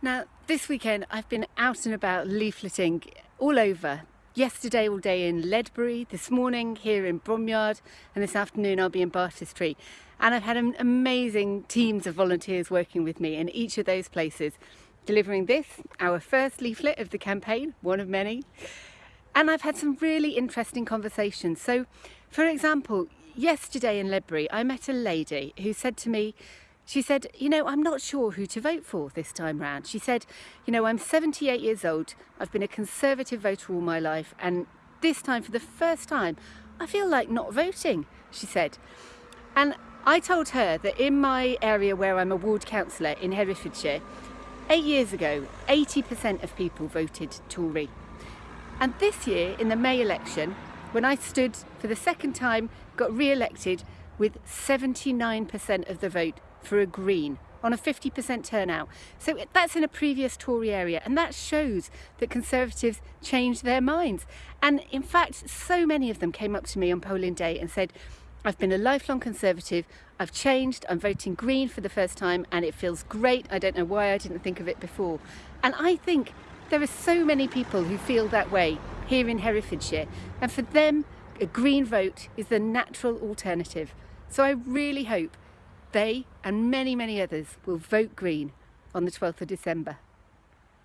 Now, this weekend I've been out and about leafleting all over. Yesterday all day in Ledbury, this morning here in Bromyard, and this afternoon I'll be in Bartestree. And I've had an amazing teams of volunteers working with me in each of those places, delivering this, our first leaflet of the campaign, one of many. And I've had some really interesting conversations. So, for example, yesterday in Ledbury, I met a lady who said to me, she said, you know, I'm not sure who to vote for this time round. She said, you know, I'm 78 years old. I've been a Conservative voter all my life. And this time, for the first time, I feel like not voting, she said. And I told her that in my area where I'm a ward councillor in Herefordshire, eight years ago, 80% of people voted Tory. And this year, in the May election, when I stood for the second time, got re-elected with 79% of the vote for a Green on a 50% turnout. So that's in a previous Tory area and that shows that Conservatives changed their minds. And in fact, so many of them came up to me on polling day and said, I've been a lifelong Conservative, I've changed, I'm voting Green for the first time and it feels great. I don't know why I didn't think of it before. And I think there are so many people who feel that way here in Herefordshire and for them a Green vote is the natural alternative. So I really hope they and many, many others will vote Green on the 12th of December.